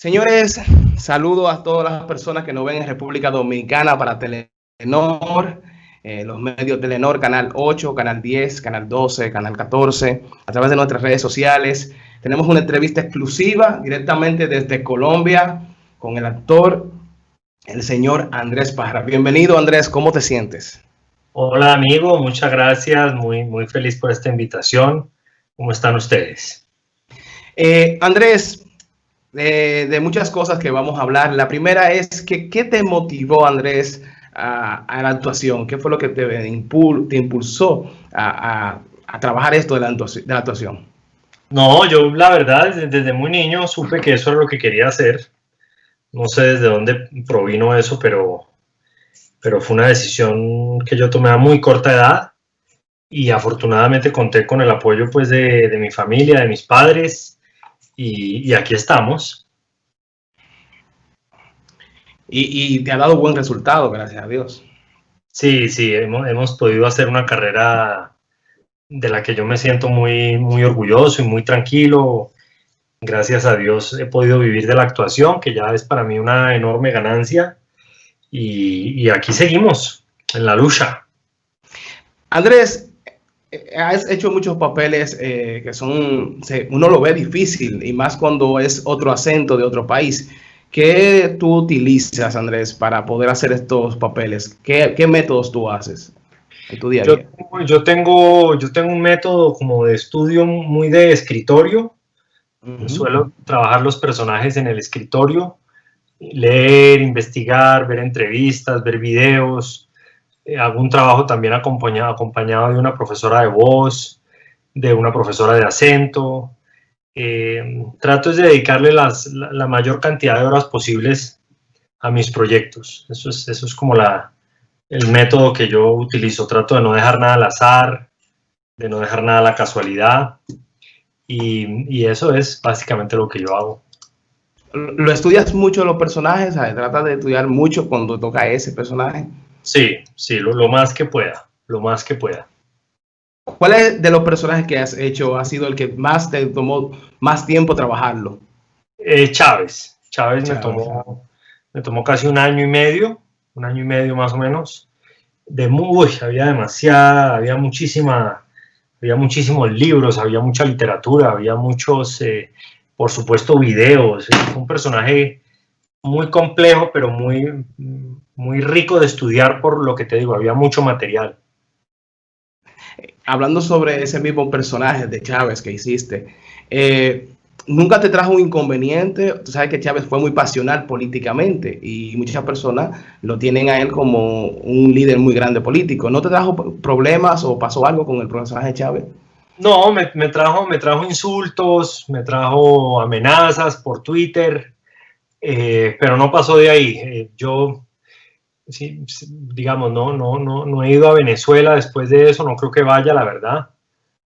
Señores, saludo a todas las personas que nos ven en República Dominicana para Telenor, eh, los medios Telenor, Canal 8, Canal 10, Canal 12, Canal 14, a través de nuestras redes sociales. Tenemos una entrevista exclusiva directamente desde Colombia con el actor, el señor Andrés Parra. Bienvenido Andrés, ¿cómo te sientes? Hola amigo, muchas gracias, muy, muy feliz por esta invitación. ¿Cómo están ustedes? Eh, Andrés, de, muchas cosas que vamos a hablar. La primera es que, ¿qué te motivó, Andrés, a, la actuación? ¿Qué fue lo que te, impulsó a, trabajar esto de la, actuación? No, yo la verdad, desde, muy niño supe que eso era lo que quería hacer. No sé desde dónde provino eso, pero, pero fue una decisión que yo tomé a muy corta edad y afortunadamente conté con el apoyo pues de, de mi familia, de mis padres y, aquí estamos. Y, te ha dado buen resultado, gracias a Dios. Sí, sí, hemos, hemos podido hacer una carrera de la que yo me siento muy, muy orgulloso y muy tranquilo. Gracias a Dios he podido vivir de la actuación, que ya es para mí una enorme ganancia. Y, y aquí seguimos, en la lucha. Andrés, has hecho muchos papeles eh, que son, uno lo ve difícil y más cuando es otro acento de otro país. ¿Qué tú utilizas, Andrés, para poder hacer estos papeles? ¿Qué, métodos tú haces en tu día a día? Yo, tengo, yo tengo un método como de estudio muy de escritorio. Suelo trabajar los personajes en el escritorio, leer, investigar, ver entrevistas, ver videos, eh, hago un trabajo también acompañado, acompañado de una profesora de voz, de una profesora de acento. Eh, trato de dedicarle las, la, mayor cantidad de horas posibles a mis proyectos. Eso es, eso es como la, el método que yo utilizo. Trato de no dejar nada al azar, de no dejar nada a la casualidad. Y, y eso es básicamente lo que yo hago. ¿Lo estudias mucho los personajes? ¿Tratas de estudiar mucho cuando toca ese personaje? Sí, sí, lo, más que pueda, lo más que pueda. ¿Cuál es de los personajes que has hecho ha sido el que más te tomó más tiempo trabajarlo? Eh, Chávez. Chávez, me, tomó, me tomó casi un año y medio, un año y medio más o menos. De muy, había demasiada, había muchísima, había muchísimos libros, había mucha literatura, había muchos, eh, por supuesto, videos. un personaje muy complejo, pero muy, muy rico de estudiar por lo que te digo, había mucho material. Hablando sobre ese mismo personaje de Chávez que hiciste, eh, ¿nunca te trajo un inconveniente? Tú sabes que Chávez fue muy pasional políticamente y muchas personas lo tienen a él como un líder muy grande político. ¿No te trajo problemas o pasó algo con el personaje Chávez? No, me, trajo, me trajo insultos, me trajo amenazas por Twitter, eh, pero no pasó de ahí. Eh, yo sí, digamos, no, no, no, no he ido a Venezuela después de eso, no creo que vaya, la verdad.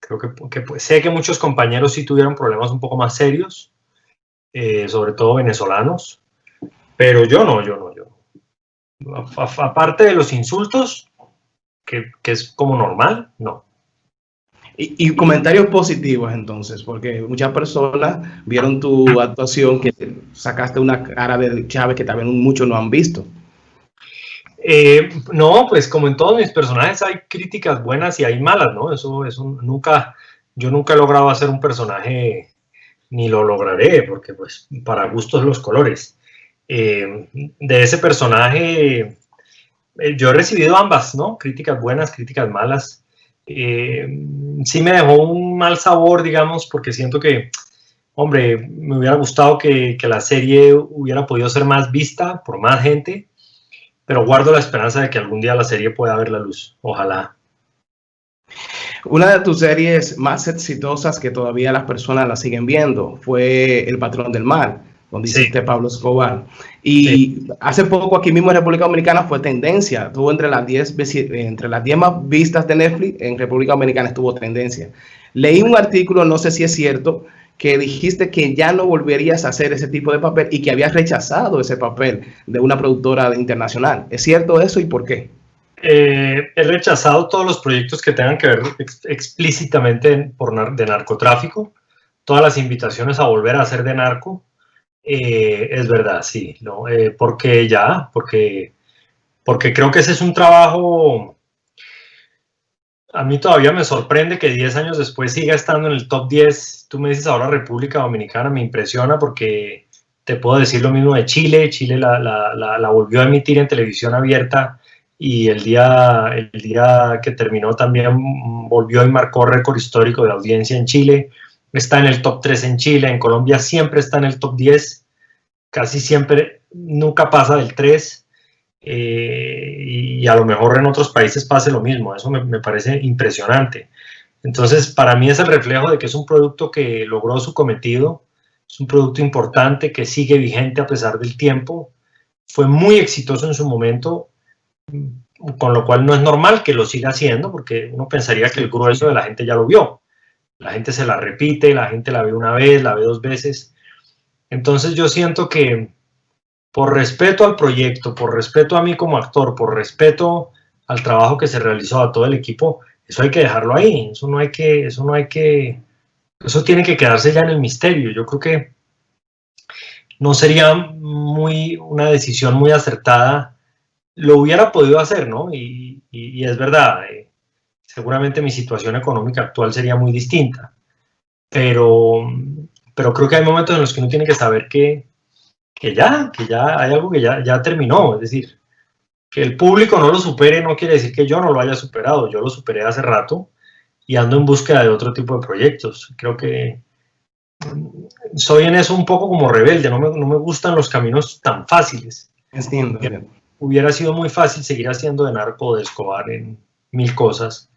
Creo que, pues, sé que muchos compañeros sí tuvieron problemas un poco más serios, eh, sobre todo venezolanos, pero yo no, yo no, yo. aparte de los insultos, que, que, es como normal, no. Y, y, comentarios positivos entonces, porque muchas personas vieron tu actuación, que sacaste una cara de Chávez que también muchos no han visto. Eh, no, pues como en todos mis personajes hay críticas buenas y hay malas, ¿no? Eso, eso nunca, yo nunca he logrado hacer un personaje, ni lo lograré, porque pues para gustos los colores. Eh, de ese personaje, eh, yo he recibido ambas, ¿no? Críticas buenas, críticas malas. Sí me dejó un mal sabor, digamos, porque siento que, hombre, me hubiera gustado que, la serie hubiera podido ser más vista por más gente pero guardo la esperanza de que algún día la serie pueda ver la luz. Ojalá. Una de tus series más exitosas que todavía las personas la siguen viendo fue El Patrón del Mal, donde hiciste Pablo Escobar. Y hace poco aquí mismo en República Dominicana fue tendencia. Tuvo entre las 10 entre las 10 más vistas de Netflix, en República Dominicana estuvo tendencia. Leí un artículo, no sé si es cierto, que dijiste que ya no volverías a hacer ese tipo de papel y que habías rechazado ese papel de una productora internacional. ¿Es cierto eso y por qué? Eh, he rechazado todos los proyectos que tengan que ver explícitamente por de narcotráfico, todas las invitaciones a volver a hacer de narco. Eh, es verdad, sí, ¿no? Eh, porque ya, porque, porque creo que ese es un trabajo, a mí todavía me sorprende que 10 años después siga estando en el top 10, tú me dices ahora República Dominicana, me impresiona porque te puedo decir lo mismo de Chile, Chile la, la, la, volvió a emitir en televisión abierta y el día, el día que terminó también volvió y marcó récord histórico de audiencia en Chile está en el top 3 en Chile, en Colombia siempre está en el top 10, casi siempre, nunca pasa del 3, eh, y a lo mejor en otros países pase lo mismo, eso me, parece impresionante. Entonces, para mí es el reflejo de que es un producto que logró su cometido, es un producto importante que sigue vigente a pesar del tiempo, fue muy exitoso en su momento, con lo cual no es normal que lo siga haciendo, porque uno pensaría que el grueso de la gente ya lo vio. La gente se la repite, la gente la ve una vez, la ve dos veces. Entonces yo siento que por respeto al proyecto, por respeto a mí como actor, por respeto al trabajo que se realizó a todo el equipo, eso hay que dejarlo ahí, eso no hay que, eso no hay que, eso tiene que quedarse ya en el misterio. Yo creo que no sería muy, una decisión muy acertada, lo hubiera podido hacer, ¿no? Y, y es verdad, eh, seguramente mi situación económica actual sería muy distinta. Pero, pero creo que hay momentos en los que uno tiene que saber que, que ya, que ya hay algo que ya, ya terminó. Es decir, que el público no lo supere no quiere decir que yo no lo haya superado. Yo lo superé hace rato y ando en búsqueda de otro tipo de proyectos. Creo que soy en eso un poco como rebelde, no me, no me gustan los caminos tan fáciles. Entiendo. Hubiera sido muy fácil seguir haciendo de narco de Escobar en mil cosas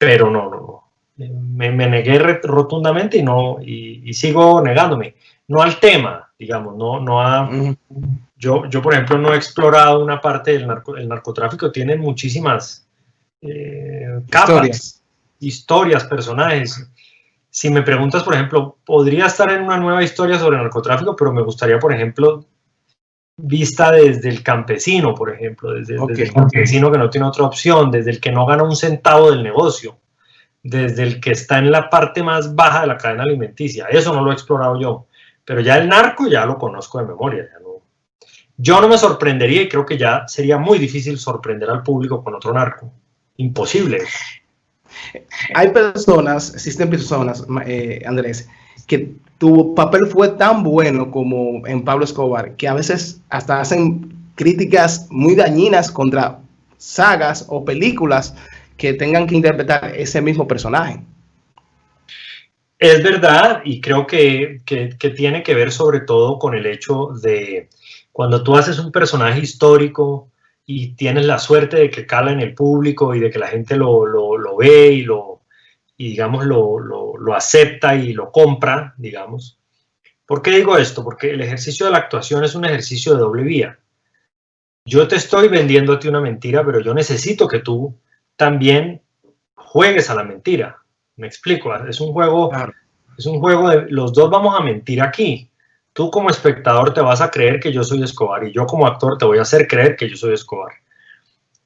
pero no, no, no. Me, negué rotundamente y, no, y, sigo negándome. No al tema, digamos, no, no a... Yo, yo, por ejemplo, no he explorado una parte del narco, el narcotráfico, tiene muchísimas eh, capas, historias. historias, personajes. Si me preguntas, por ejemplo, podría estar en una nueva historia sobre narcotráfico, pero me gustaría, por ejemplo, vista desde el campesino, por ejemplo, desde, el campesino que no tiene otra opción, desde el que no gana un centavo del negocio, desde el que está en la parte más baja de la cadena alimenticia. Eso no lo he explorado yo, pero ya el narco ya lo conozco de memoria. Yo no me sorprendería y creo que ya sería muy difícil sorprender al público con otro narco. Imposible. Hay personas, existen personas, eh, Andrés, que tu papel fue tan bueno como en Pablo Escobar, que a veces hasta hacen críticas muy dañinas contra sagas o películas que tengan que interpretar ese mismo personaje. Es verdad, y creo que, que, tiene que ver sobre todo con el hecho de cuando tú haces un personaje histórico y tienes la suerte de que cala en el público y de que la gente lo, lo, lo ve y lo, y digamos lo, lo, lo, acepta y lo compra, digamos, ¿Por qué digo esto? Porque el ejercicio de la actuación es un ejercicio de doble vía. Yo te estoy vendiendo a ti una mentira, pero yo necesito que tú también juegues a la mentira. Me explico, es un juego, es un juego de los dos vamos a mentir aquí. Tú como espectador te vas a creer que yo soy Escobar y yo como actor te voy a hacer creer que yo soy Escobar.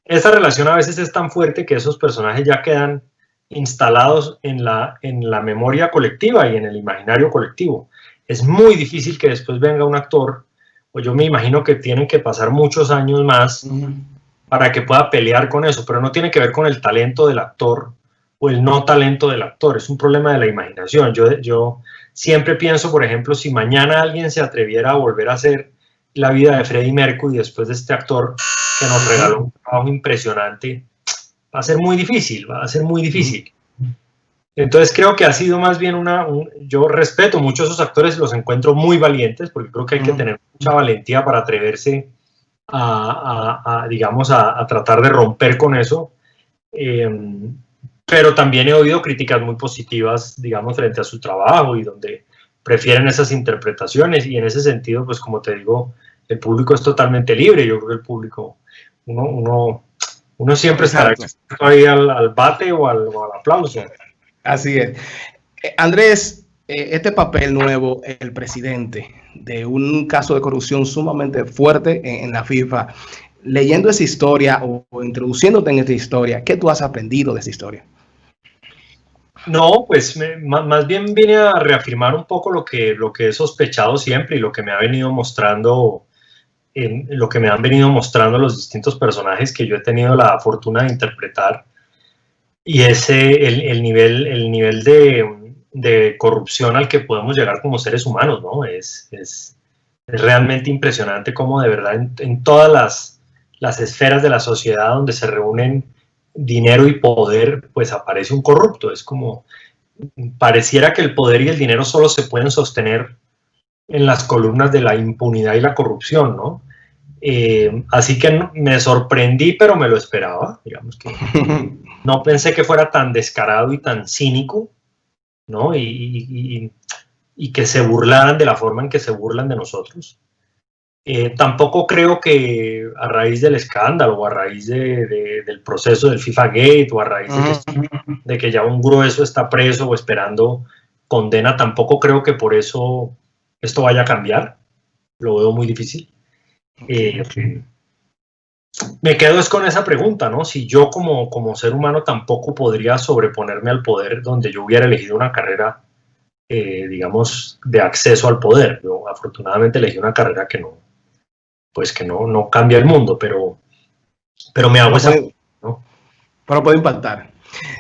Esa relación a veces es tan fuerte que esos personajes ya quedan instalados en la, en la memoria colectiva y en el imaginario colectivo. Es muy difícil que después venga un actor, o yo me imagino que tienen que pasar muchos años más para que pueda pelear con eso, pero no tiene que ver con el talento del actor o el no talento del actor, es un problema de la imaginación. Yo, yo siempre pienso, por ejemplo, si mañana alguien se atreviera a volver a hacer la vida de Freddie Mercury después de este actor que nos regaló un trabajo impresionante, va a ser muy difícil, va a ser muy difícil. Entonces creo que ha sido más bien una, yo respeto mucho a esos actores, los encuentro muy valientes, porque creo que hay que tener mucha valentía para atreverse a, digamos, a, tratar de romper con eso. Em, pero también he oído críticas muy positivas, digamos, frente a su trabajo y donde prefieren esas interpretaciones y en ese sentido, pues como te digo, el público es totalmente libre, yo creo que el público, uno, uno, uno siempre estará ahí al, bate o al, o al aplauso. Así es. Eh, Andrés, eh, este papel nuevo, el presidente de un caso de corrupción sumamente fuerte en, la FIFA, leyendo esa historia o, introduciéndote en esta historia, ¿qué tú has aprendido de esa historia? No, pues más bien vine a reafirmar un poco lo que, lo que he sospechado siempre y lo que me ha venido mostrando, lo que me han venido mostrando los distintos personajes que yo he tenido la fortuna de interpretar. Y ese, el, el nivel, el nivel de, corrupción al que podemos llegar como seres humanos, ¿no? Es, es, es realmente impresionante cómo de verdad en, en todas las, las esferas de la sociedad donde se reúnen dinero y poder, pues aparece un corrupto. Es como, pareciera que el poder y el dinero solo se pueden sostener en las columnas de la impunidad y la corrupción, ¿no? Eh, así que me sorprendí, pero me lo esperaba, digamos que no pensé que fuera tan descarado y tan cínico, ¿no? Y, y que se burlaran de la forma en que se burlan de nosotros. Eh, tampoco creo que a raíz del escándalo o a raíz del proceso del FIFA Gate o a raíz de, que, ya un grueso está preso o esperando condena, tampoco creo que por eso esto vaya a cambiar. Lo veo muy difícil. Eh, me quedo es con esa pregunta, ¿no? Si yo como, como ser humano tampoco podría sobreponerme al poder donde yo hubiera elegido una carrera, eh, digamos, de acceso al poder. Yo afortunadamente elegí una carrera que no, pues que no, no cambia el mundo, pero, pero me hago esa... ¿no? Pero puede impactar.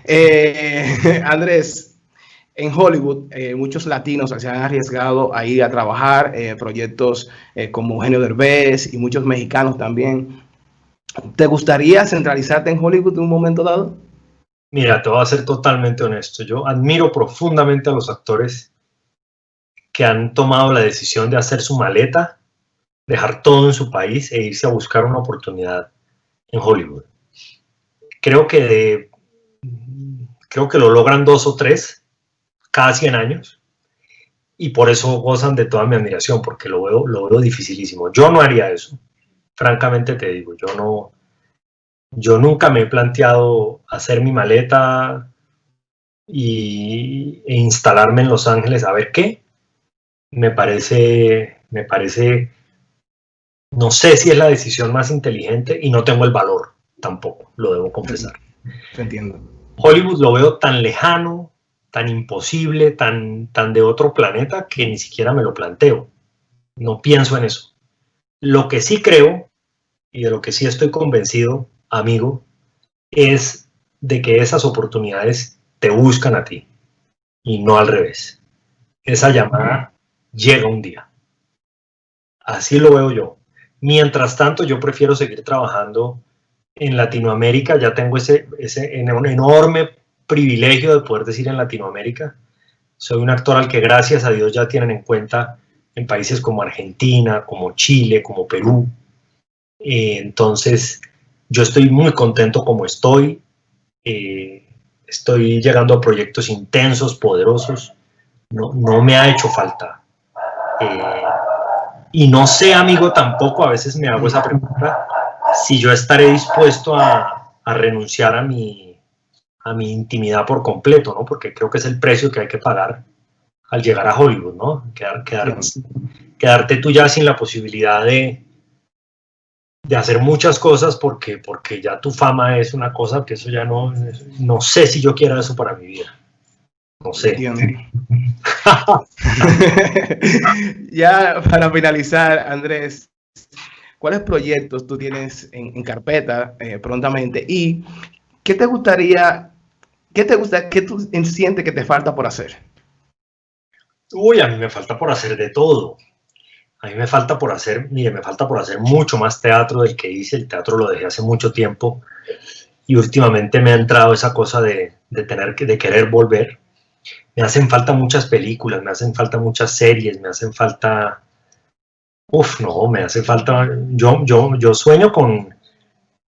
Eh, Andrés, en Hollywood eh, muchos latinos se han arriesgado a ir a trabajar en proyectos eh, como Eugenio Derbez y muchos mexicanos también. ¿Te gustaría centralizarte en Hollywood en un momento dado? Mira, te voy a ser totalmente honesto. Yo admiro profundamente a los actores que han tomado la decisión de hacer su maleta dejar todo en su país e irse a buscar una oportunidad en Hollywood. Creo que, creo que lo logran dos o tres cada 100 años y por eso gozan de toda mi admiración, porque lo veo, lo veo dificilísimo. Yo no haría eso, francamente te digo, yo no, yo nunca me he planteado hacer mi maleta y, e instalarme en Los Ángeles a ver qué. Me parece, me parece no sé si es la decisión más inteligente y no tengo el valor tampoco, lo debo confesar. entiendo. Hollywood lo veo tan lejano, tan imposible, tan, tan de otro planeta que ni siquiera me lo planteo. No pienso en eso. Lo que sí creo, y de lo que sí estoy convencido, amigo, es de que esas oportunidades te buscan a ti y no al revés. Esa llamada llega un día. Así lo veo yo. Mientras tanto, yo prefiero seguir trabajando en Latinoamérica. Ya tengo ese, ese enorme privilegio de poder decir en Latinoamérica. Soy un actor al que gracias a Dios ya tienen en cuenta en países como Argentina, como Chile, como Perú. Eh, entonces, yo estoy muy contento como estoy. Eh, estoy llegando a proyectos intensos, poderosos. No, no me ha hecho falta eh, y no sé, amigo, tampoco, a veces me hago esa pregunta, si yo estaré dispuesto a, renunciar a mi, a mi intimidad por completo, ¿no? Porque creo que es el precio que hay que pagar al llegar a Hollywood, ¿no? Quedar, quedarte tú ya sin la posibilidad de, de hacer muchas cosas porque, porque ya tu fama es una cosa que eso ya no, no sé si yo quiero eso para mi vida. No sé. ya para finalizar, Andrés, ¿cuáles proyectos tú tienes en, carpeta eh, prontamente? ¿Y qué te gustaría, qué te gusta, qué tú sientes que te falta por hacer? Uy, a mí me falta por hacer de todo. A mí me falta por hacer, mire, me falta por hacer mucho más teatro del que hice. El teatro lo dejé hace mucho tiempo y últimamente me ha entrado esa cosa de, de tener que, de querer volver me hacen falta muchas películas, me hacen falta muchas series, me hacen falta... Uf, no, me hace falta... Yo, yo, yo sueño con,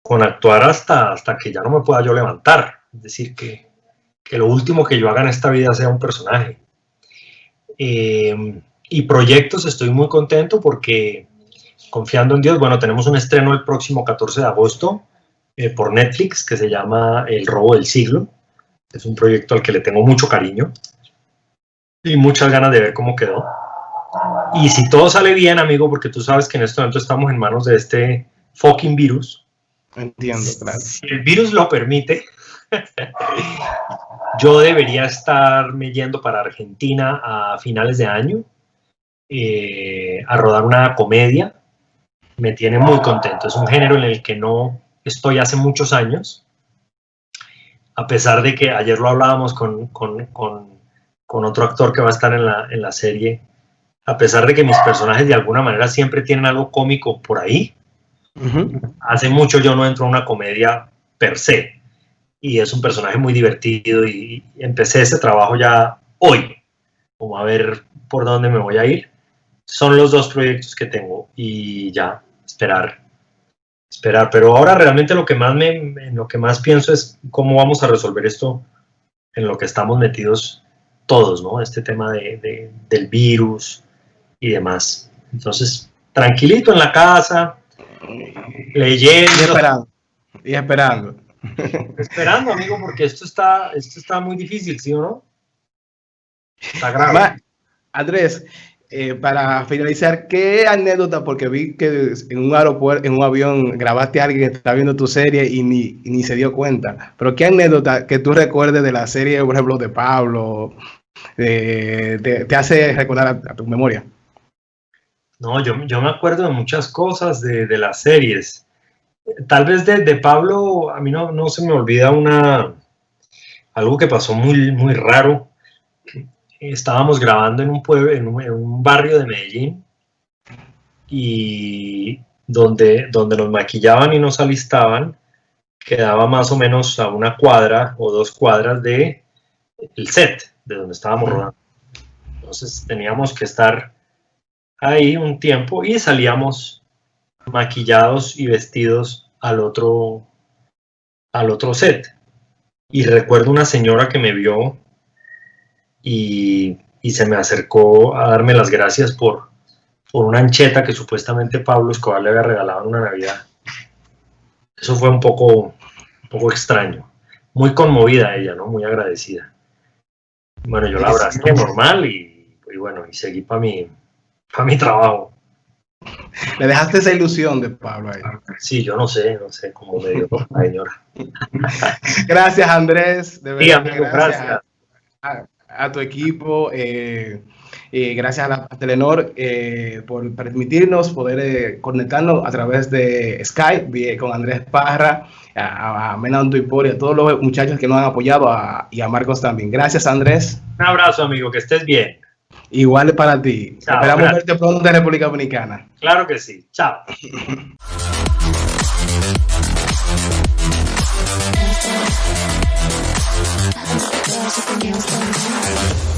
con actuar hasta, hasta que ya no me pueda yo levantar. Es decir, que, que lo último que yo haga en esta vida sea un personaje. Eh, y proyectos, estoy muy contento porque confiando en Dios, bueno, tenemos un estreno el próximo 14 de agosto eh, por Netflix que se llama El robo del siglo. Es un proyecto al que le tengo mucho cariño y muchas ganas de ver cómo quedó. Y si todo sale bien, amigo, porque tú sabes que en este momento estamos en manos de este fucking virus, Entiendo, claro. Si el virus lo permite, yo debería estarme yendo para Argentina a finales de año eh, a rodar una comedia. Me tiene muy contento. Es un género en el que no estoy hace muchos años. A pesar de que ayer lo hablábamos con, con, con, con otro actor que va a estar en la, en la serie, a pesar de que mis personajes de alguna manera siempre tienen algo cómico por ahí, hace mucho yo no entro a una comedia per se y es un personaje muy divertido y empecé ese trabajo ya hoy, como a ver por dónde me voy a ir. Son los dos proyectos que tengo y ya, esperar, esperar. Pero ahora realmente lo que más, me, lo que más pienso es cómo vamos a resolver esto en lo que estamos metidos todos, ¿no? Este tema de, del virus y demás. Entonces, tranquilito en la casa, leyendo. Y esperando. Y esperando. Esperando, amigo, porque esto está, esto está muy difícil, ¿sí o no? Está grave. Andrés, eh, para finalizar, ¿qué anécdota? Porque vi que en un aeropuerto, en un avión, grabaste a alguien que está viendo tu serie y ni, ni se dio cuenta. Pero ¿qué anécdota que tú recuerdes de la serie, por ejemplo, de Pablo, te, hace recordar a, tu memoria? No, yo, yo, me acuerdo de muchas cosas de, de las series tal vez de, Pablo, a mí no, no, se me olvida una, algo que pasó muy, muy raro. Estábamos grabando en un pueblo, en un, barrio de Medellín, y donde, donde nos maquillaban y nos alistaban, quedaba más o menos a una cuadra o dos cuadras de el set, de donde estábamos rodando. Entonces teníamos que estar ahí un tiempo y salíamos maquillados y vestidos al otro, al otro set. Y recuerdo una señora que me vio y, se me acercó a darme las gracias por, por una ancheta que supuestamente Pablo Escobar le había regalado en una Navidad. Eso fue un poco, un poco extraño. Muy conmovida ella, ¿no? Muy agradecida. Bueno, yo la abracé normal y, y bueno, y seguí para mi, para mi trabajo. Le dejaste esa ilusión de Pablo ahí. Sí, yo no sé, no sé cómo me dio la señora. gracias, Andrés. De verdad, sí, gracias. A, tu equipo. Eh, gracias a, Telenor eh, por permitirnos poder eh, conectarnos a través de Skype con Andrés Parra, a, a Menando y a todos los muchachos que nos han apoyado y a Marcos también. Gracias, Andrés. Un abrazo, amigo, que estés bien. Igual para ti. Esperamos verte pronto en República Dominicana. Claro que sí. Chao.